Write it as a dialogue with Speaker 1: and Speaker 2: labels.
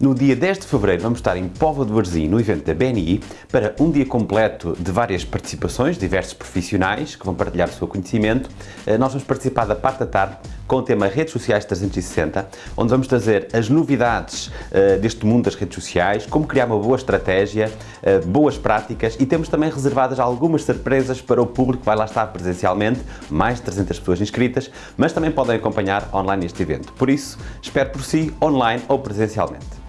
Speaker 1: No dia 10 de Fevereiro vamos estar em Póvoa do Varzim, no evento da BNI, para um dia completo de várias participações, diversos profissionais que vão partilhar o seu conhecimento. Eh, nós vamos participar da parte da tarde com o tema Redes Sociais 360, onde vamos trazer as novidades eh, deste mundo das redes sociais, como criar uma boa estratégia, eh, boas práticas e temos também reservadas algumas surpresas para o público que vai lá estar presencialmente, mais de 300 pessoas inscritas, mas também podem acompanhar online este evento. Por isso, espero por si, online ou presencialmente.